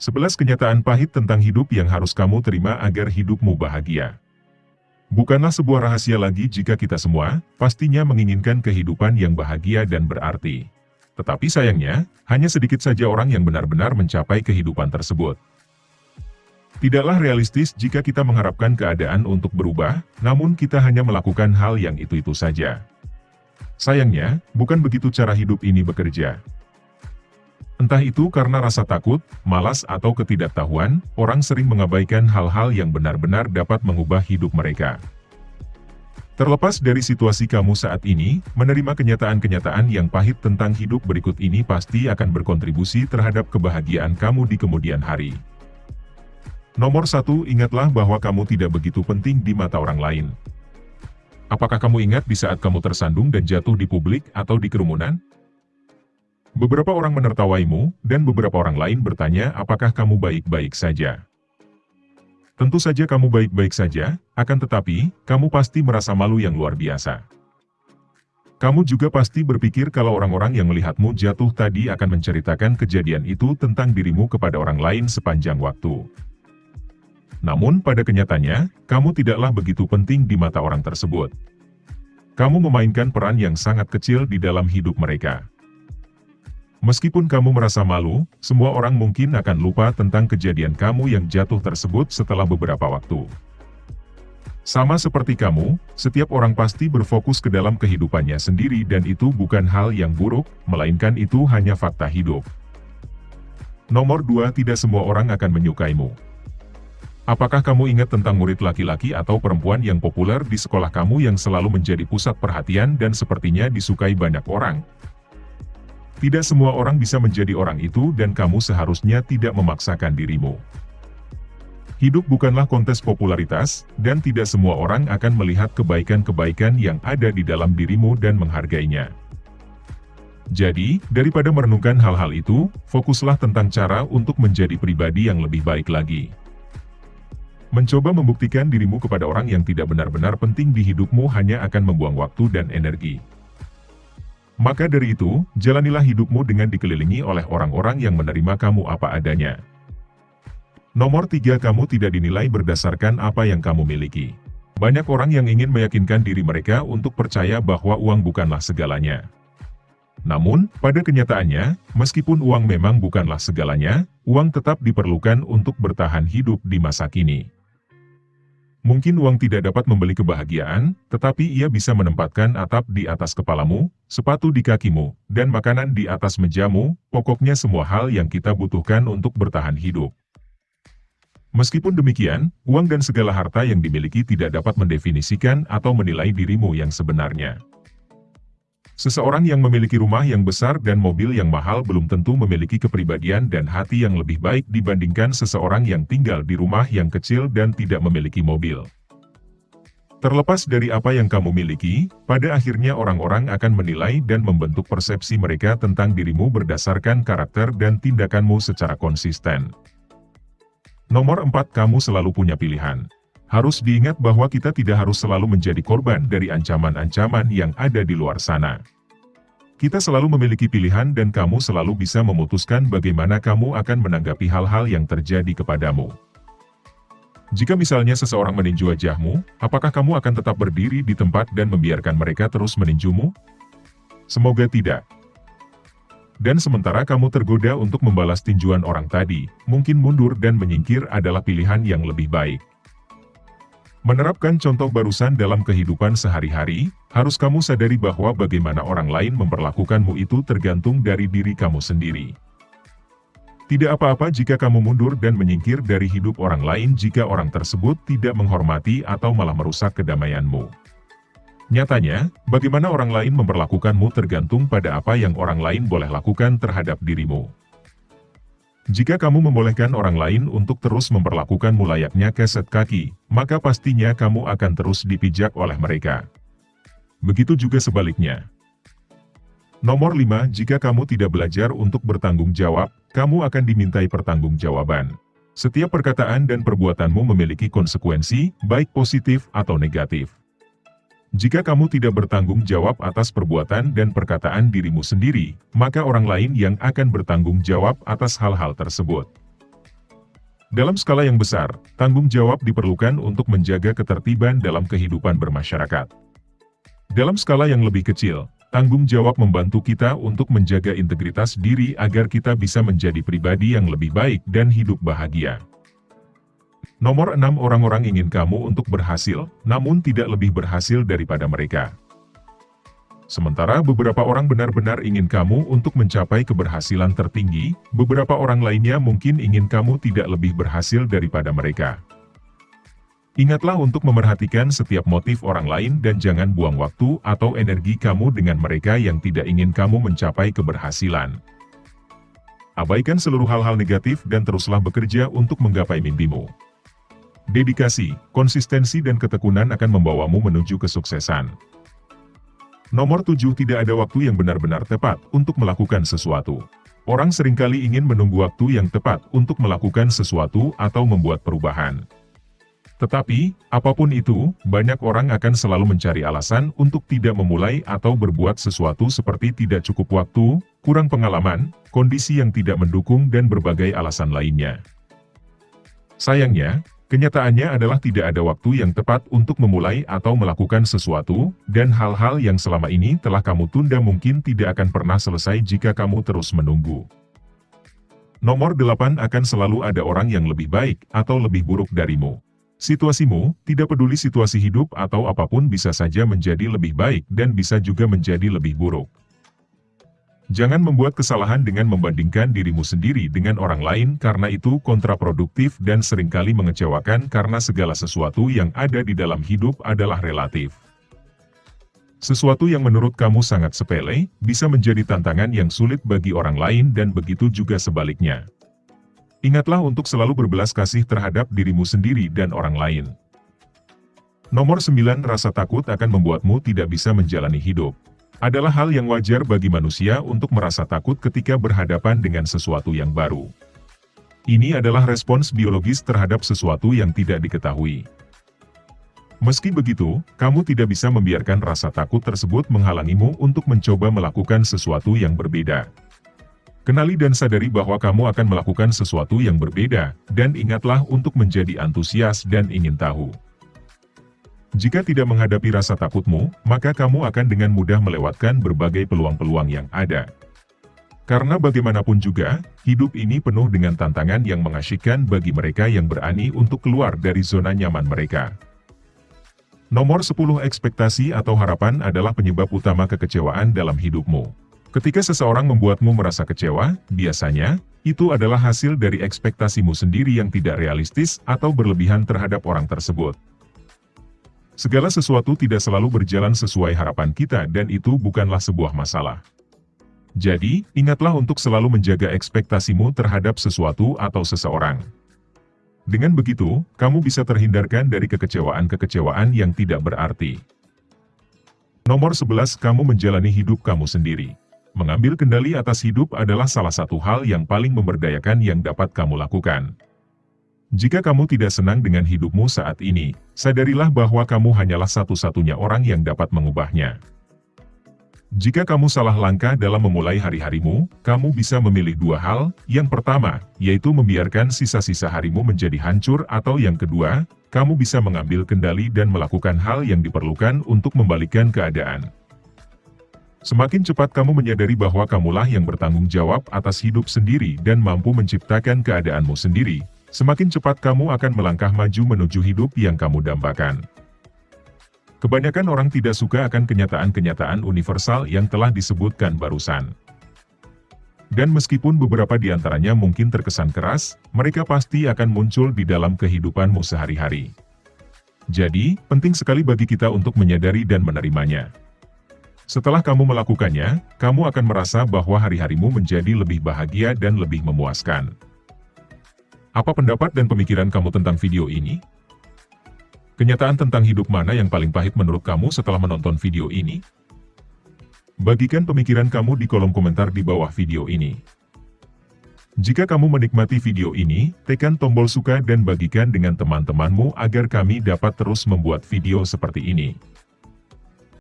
11 kenyataan pahit tentang hidup yang harus kamu terima agar hidupmu bahagia. Bukanlah sebuah rahasia lagi jika kita semua, pastinya menginginkan kehidupan yang bahagia dan berarti. Tetapi sayangnya, hanya sedikit saja orang yang benar-benar mencapai kehidupan tersebut. Tidaklah realistis jika kita mengharapkan keadaan untuk berubah, namun kita hanya melakukan hal yang itu-itu saja. Sayangnya, bukan begitu cara hidup ini bekerja. Entah itu karena rasa takut, malas atau ketidaktahuan, orang sering mengabaikan hal-hal yang benar-benar dapat mengubah hidup mereka. Terlepas dari situasi kamu saat ini, menerima kenyataan-kenyataan yang pahit tentang hidup berikut ini pasti akan berkontribusi terhadap kebahagiaan kamu di kemudian hari. Nomor satu, ingatlah bahwa kamu tidak begitu penting di mata orang lain. Apakah kamu ingat di saat kamu tersandung dan jatuh di publik atau di kerumunan? Beberapa orang menertawaimu, dan beberapa orang lain bertanya apakah kamu baik-baik saja. Tentu saja kamu baik-baik saja, akan tetapi, kamu pasti merasa malu yang luar biasa. Kamu juga pasti berpikir kalau orang-orang yang melihatmu jatuh tadi akan menceritakan kejadian itu tentang dirimu kepada orang lain sepanjang waktu. Namun pada kenyataannya, kamu tidaklah begitu penting di mata orang tersebut. Kamu memainkan peran yang sangat kecil di dalam hidup mereka. Meskipun kamu merasa malu, semua orang mungkin akan lupa tentang kejadian kamu yang jatuh tersebut setelah beberapa waktu. Sama seperti kamu, setiap orang pasti berfokus ke dalam kehidupannya sendiri dan itu bukan hal yang buruk, melainkan itu hanya fakta hidup. Nomor 2 Tidak semua orang akan menyukaimu. Apakah kamu ingat tentang murid laki-laki atau perempuan yang populer di sekolah kamu yang selalu menjadi pusat perhatian dan sepertinya disukai banyak orang? Tidak semua orang bisa menjadi orang itu dan kamu seharusnya tidak memaksakan dirimu. Hidup bukanlah kontes popularitas, dan tidak semua orang akan melihat kebaikan-kebaikan yang ada di dalam dirimu dan menghargainya. Jadi, daripada merenungkan hal-hal itu, fokuslah tentang cara untuk menjadi pribadi yang lebih baik lagi. Mencoba membuktikan dirimu kepada orang yang tidak benar-benar penting di hidupmu hanya akan membuang waktu dan energi. Maka dari itu, jalanilah hidupmu dengan dikelilingi oleh orang-orang yang menerima kamu apa adanya. Nomor tiga kamu tidak dinilai berdasarkan apa yang kamu miliki. Banyak orang yang ingin meyakinkan diri mereka untuk percaya bahwa uang bukanlah segalanya. Namun, pada kenyataannya, meskipun uang memang bukanlah segalanya, uang tetap diperlukan untuk bertahan hidup di masa kini. Mungkin uang tidak dapat membeli kebahagiaan, tetapi ia bisa menempatkan atap di atas kepalamu, sepatu di kakimu, dan makanan di atas mejamu, pokoknya semua hal yang kita butuhkan untuk bertahan hidup. Meskipun demikian, uang dan segala harta yang dimiliki tidak dapat mendefinisikan atau menilai dirimu yang sebenarnya. Seseorang yang memiliki rumah yang besar dan mobil yang mahal belum tentu memiliki kepribadian dan hati yang lebih baik dibandingkan seseorang yang tinggal di rumah yang kecil dan tidak memiliki mobil. Terlepas dari apa yang kamu miliki, pada akhirnya orang-orang akan menilai dan membentuk persepsi mereka tentang dirimu berdasarkan karakter dan tindakanmu secara konsisten. Nomor 4 Kamu selalu punya pilihan. Harus diingat bahwa kita tidak harus selalu menjadi korban dari ancaman-ancaman yang ada di luar sana. Kita selalu memiliki pilihan dan kamu selalu bisa memutuskan bagaimana kamu akan menanggapi hal-hal yang terjadi kepadamu. Jika misalnya seseorang meninju wajahmu, apakah kamu akan tetap berdiri di tempat dan membiarkan mereka terus meninjumu? Semoga tidak. Dan sementara kamu tergoda untuk membalas tinjuan orang tadi, mungkin mundur dan menyingkir adalah pilihan yang lebih baik. Menerapkan contoh barusan dalam kehidupan sehari-hari, harus kamu sadari bahwa bagaimana orang lain memperlakukanmu itu tergantung dari diri kamu sendiri. Tidak apa-apa jika kamu mundur dan menyingkir dari hidup orang lain jika orang tersebut tidak menghormati atau malah merusak kedamaianmu. Nyatanya, bagaimana orang lain memperlakukanmu tergantung pada apa yang orang lain boleh lakukan terhadap dirimu. Jika kamu membolehkan orang lain untuk terus memperlakukanmu layaknya keset kaki, maka pastinya kamu akan terus dipijak oleh mereka. Begitu juga sebaliknya. Nomor 5. Jika kamu tidak belajar untuk bertanggung jawab, kamu akan dimintai pertanggungjawaban. Setiap perkataan dan perbuatanmu memiliki konsekuensi, baik positif atau negatif. Jika kamu tidak bertanggung jawab atas perbuatan dan perkataan dirimu sendiri, maka orang lain yang akan bertanggung jawab atas hal-hal tersebut. Dalam skala yang besar, tanggung jawab diperlukan untuk menjaga ketertiban dalam kehidupan bermasyarakat. Dalam skala yang lebih kecil, tanggung jawab membantu kita untuk menjaga integritas diri agar kita bisa menjadi pribadi yang lebih baik dan hidup bahagia. Nomor 6 orang-orang ingin kamu untuk berhasil, namun tidak lebih berhasil daripada mereka. Sementara beberapa orang benar-benar ingin kamu untuk mencapai keberhasilan tertinggi, beberapa orang lainnya mungkin ingin kamu tidak lebih berhasil daripada mereka. Ingatlah untuk memerhatikan setiap motif orang lain dan jangan buang waktu atau energi kamu dengan mereka yang tidak ingin kamu mencapai keberhasilan. Abaikan seluruh hal-hal negatif dan teruslah bekerja untuk menggapai mimpimu. Dedikasi, konsistensi dan ketekunan akan membawamu menuju kesuksesan. Nomor 7 tidak ada waktu yang benar-benar tepat untuk melakukan sesuatu. Orang sering kali ingin menunggu waktu yang tepat untuk melakukan sesuatu atau membuat perubahan. Tetapi, apa pun itu, banyak orang akan selalu mencari alasan untuk tidak memulai atau berbuat sesuatu seperti tidak cukup waktu, kurang pengalaman, kondisi yang tidak mendukung dan berbagai alasan lainnya. Sayangnya, Kenyataannya adalah tidak ada waktu yang tepat untuk memulai atau melakukan sesuatu, dan hal-hal yang selama ini telah kamu tunda mungkin tidak akan pernah selesai jika kamu terus menunggu. Nomor 8 akan selalu ada orang yang lebih baik atau lebih buruk darimu. Situasimu, tidak peduli situasi hidup atau apa pun bisa saja menjadi lebih baik dan bisa juga menjadi lebih buruk. Jangan membuat kesalahan dengan membandingkan dirimu sendiri dengan orang lain karena itu kontraproduktif dan sering kali mengecewakan karena segala sesuatu yang ada di dalam hidup adalah relatif. Sesuatu yang menurut kamu sangat sepele, bisa menjadi tantangan yang sulit bagi orang lain dan begitu juga sebaliknya. Ingatlah untuk selalu berbelas kasih terhadap dirimu sendiri dan orang lain. Nomor 9 Rasa takut akan membuatmu tidak bisa menjalani hidup adalah hal yang wajar bagi manusia untuk merasa takut ketika berhadapan dengan sesuatu yang baru. Ini adalah respons biologis terhadap sesuatu yang tidak diketahui. Meski begitu, kamu tidak bisa membiarkan rasa takut tersebut menghalangimu untuk mencoba melakukan sesuatu yang berbeda. Kenali dan sadari bahwa kamu akan melakukan sesuatu yang berbeda, dan ingatlah untuk menjadi antusias dan ingin tahu. Jika tidak menghadapi rasa takutmu, maka kamu akan dengan mudah melewatkan berbagai peluang-peluang yang ada. Karena bagaimanapun juga, hidup ini penuh dengan tantangan yang mengasyikkan bagi mereka yang berani untuk keluar dari zona nyaman mereka. Nomor 10 ekspektasi atau harapan adalah penyebab utama kekecewaan dalam hidupmu. Ketika seseorang membuatmu merasa kecewa, biasanya, itu adalah hasil dari ekspektasimu sendiri yang tidak realistis atau berlebihan terhadap orang tersebut. Segala sesuatu tidak selalu berjalan sesuai harapan kita dan itu bukanlah sebuah masalah. Jadi, ingatlah untuk selalu menjaga ekspektasimu terhadap sesuatu atau seseorang. Dengan begitu, kamu bisa terhindarkan dari kekecewaan-kekecewaan yang tidak berarti. Nomor 11 Kamu menjalani hidup kamu sendiri. Mengambil kendali atas hidup adalah salah satu hal yang paling memberdayakan yang dapat kamu lakukan. Jika kamu tidak senang dengan hidupmu saat ini, sadarilah bahwa kamu hanyalah satu-satunya orang yang dapat mengubahnya. Jika kamu salah langkah dalam memulai hari-harimu, kamu bisa memilih dua hal, yang pertama, yaitu membiarkan sisa-sisa harimu menjadi hancur atau yang kedua, kamu bisa mengambil kendali dan melakukan hal yang diperlukan untuk membalikkan keadaan. Semakin cepat kamu menyadari bahwa kamulah yang bertanggung jawab atas hidup sendiri dan mampu menciptakan keadaanmu sendiri, semakin cepat kamu akan melangkah maju menuju hidup yang kamu dambakan. Kebanyakan orang tidak suka akan kenyataan-kenyataan universal yang telah disebutkan barusan. Dan meskipun beberapa di antaranya mungkin terkesan keras, mereka pasti akan muncul di dalam kehidupanmu sehari-hari. Jadi, penting sekali bagi kita untuk menyadari dan menerimanya. Setelah kamu melakukannya, kamu akan merasa bahwa hari-harimu menjadi lebih bahagia dan lebih memuaskan. Apa pendapat dan pemikiran kamu tentang video ini? Kenyataan tentang hidup mana yang paling pahit menurut kamu setelah menonton video ini? Bagikan pemikiran kamu di kolom komentar di bawah video ini. Jika kamu menikmati video ini, tekan tombol suka dan bagikan dengan teman-temanmu agar kami dapat terus membuat video seperti ini.